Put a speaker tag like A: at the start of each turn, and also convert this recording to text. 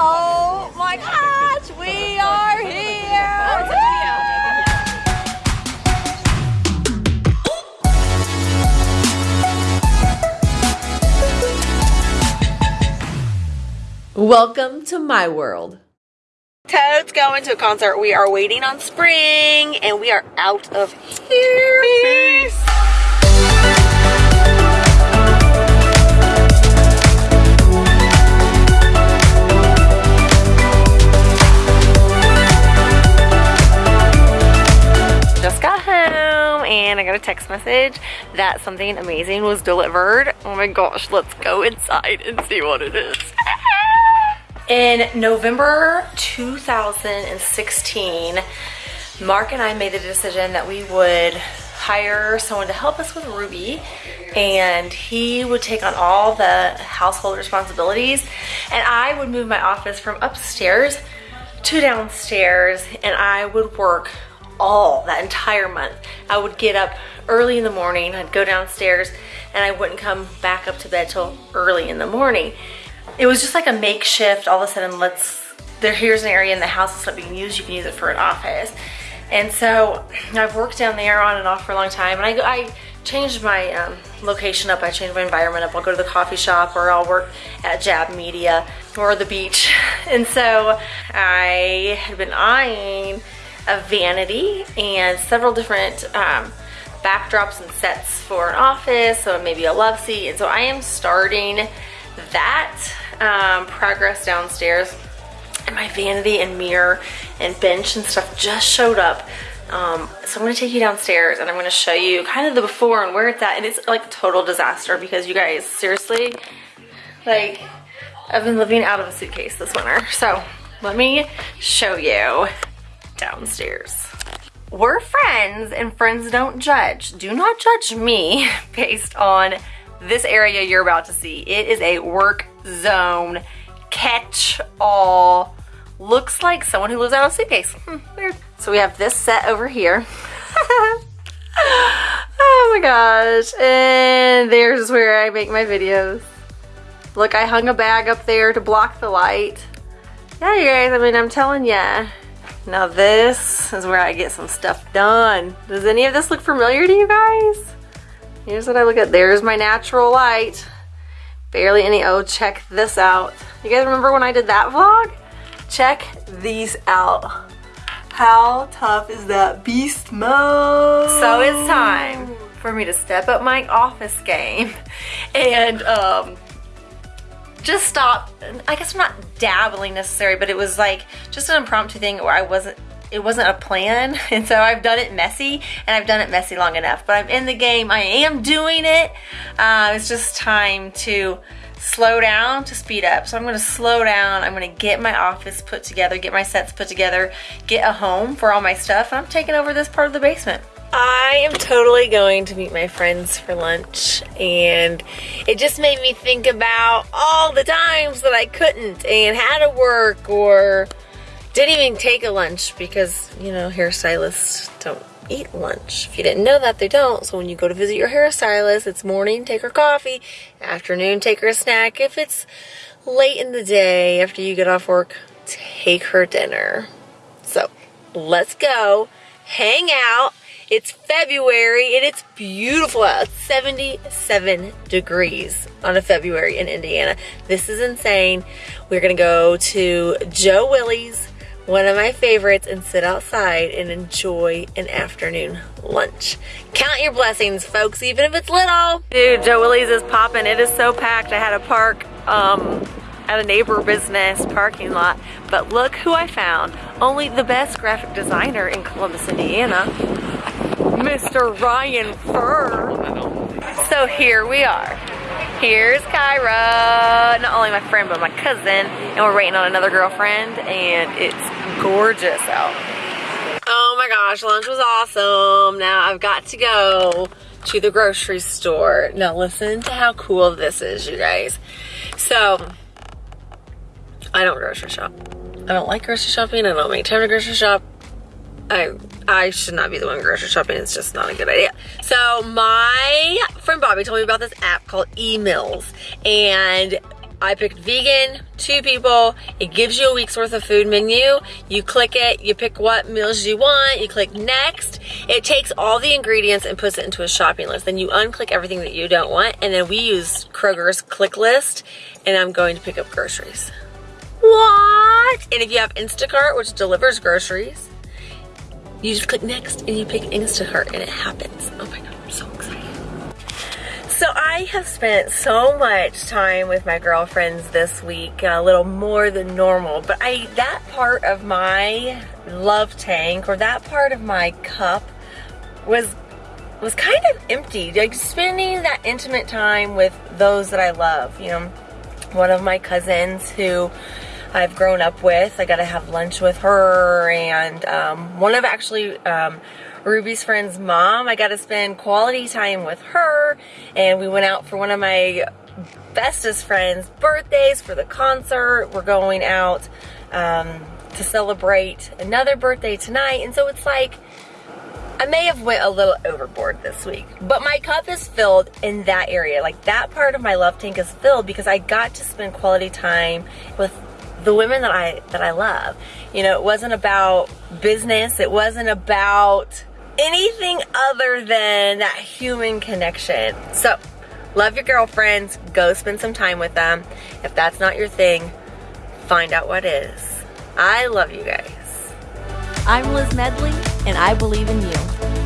A: Oh my gosh, we are here! Welcome to my world. Toad's going to a concert. We are waiting on spring and we are out of here. Peace. A text message that something amazing was delivered. Oh my gosh, let's go inside and see what it is. In November 2016, Mark and I made the decision that we would hire someone to help us with Ruby and he would take on all the household responsibilities and I would move my office from upstairs to downstairs and I would work all that entire month. I would get up early in the morning, I'd go downstairs and I wouldn't come back up to bed till early in the morning. It was just like a makeshift all of a sudden let's there here's an area in the house that's not being used you can use it for an office. And so I've worked down there on and off for a long time and I, I changed my um, location up I changed my environment up. I'll go to the coffee shop or I'll work at Jab Media or the beach. And so I had been eyeing a vanity and several different um, backdrops and sets for an office so maybe a love seat and so I am starting that um, progress downstairs and my vanity and mirror and bench and stuff just showed up. Um, so I'm gonna take you downstairs and I'm gonna show you kind of the before and where it's at. And it's like total disaster because you guys, seriously, like I've been living out of a suitcase this winter. So let me show you downstairs. We're friends and friends don't judge. Do not judge me based on this area you're about to see. It is a work zone catch all. Looks like someone who lives out of a suitcase. Hmm, weird. So we have this set over here. oh my gosh. And there's where I make my videos. Look, I hung a bag up there to block the light. Yeah, you guys, I mean, I'm telling ya. Now this is where I get some stuff done. Does any of this look familiar to you guys? Here's what I look at. There's my natural light. Barely any, oh, check this out. You guys remember when I did that vlog? Check these out. How tough is that beast mode? So it's time for me to step up my office game and um, just stop. I guess I'm not dabbling necessary, but it was like just an impromptu thing where I wasn't it wasn't a plan. And so I've done it messy and I've done it messy long enough but I'm in the game. I am doing it. Uh, it's just time to slow down to speed up. So I'm gonna slow down. I'm gonna get my office put together get my sets put together get a home for all my stuff. I'm taking over this part of the basement I am totally going to meet my friends for lunch and it just made me think about all the times that I couldn't and had to work or didn't even take a lunch because, you know, hairstylists don't eat lunch. If you didn't know that, they don't. So when you go to visit your hairstylist, it's morning, take her coffee. Afternoon, take her a snack. If it's late in the day after you get off work, take her dinner. So let's go, hang out. It's February and it's beautiful out. 77 degrees on a February in Indiana. This is insane. We're gonna go to Joe Willie's one of my favorites and sit outside and enjoy an afternoon lunch. Count your blessings, folks, even if it's little. Dude, Joe Willie's is popping. It is so packed. I had to park um, at a neighbor business parking lot. But look who I found. Only the best graphic designer in Columbus, Indiana, Mr. Ryan Fur. So here we are. Here's Kyra, not only my friend, but my cousin, and we're waiting on another girlfriend, and it's gorgeous out. Oh my gosh, lunch was awesome. Now I've got to go to the grocery store. Now listen to how cool this is, you guys. So, I don't grocery shop. I don't like grocery shopping. I don't make time to grocery shop. I I should not be the one grocery shopping. It's just not a good idea. So my friend Bobby told me about this app called eMeals. And I picked vegan, two people. It gives you a week's worth of food menu. You click it, you pick what meals you want, you click next. It takes all the ingredients and puts it into a shopping list. Then you unclick everything that you don't want. And then we use Kroger's click list and I'm going to pick up groceries. What? And if you have Instacart, which delivers groceries, you just click next and you pick Instacart and it happens. Oh my God, I'm so excited. So I have spent so much time with my girlfriends this week, a little more than normal, but I that part of my love tank or that part of my cup was was kind of empty. Like spending that intimate time with those that I love. You know, one of my cousins who I've grown up with. I got to have lunch with her, and um, one of actually um, Ruby's friend's mom. I got to spend quality time with her, and we went out for one of my bestest friends' birthdays for the concert. We're going out um, to celebrate another birthday tonight, and so it's like I may have went a little overboard this week, but my cup is filled in that area. Like that part of my love tank is filled because I got to spend quality time with the women that I that I love. You know, it wasn't about business. It wasn't about anything other than that human connection. So, love your girlfriends. Go spend some time with them. If that's not your thing, find out what is. I love you guys.
B: I'm Liz Medley, and I believe in you.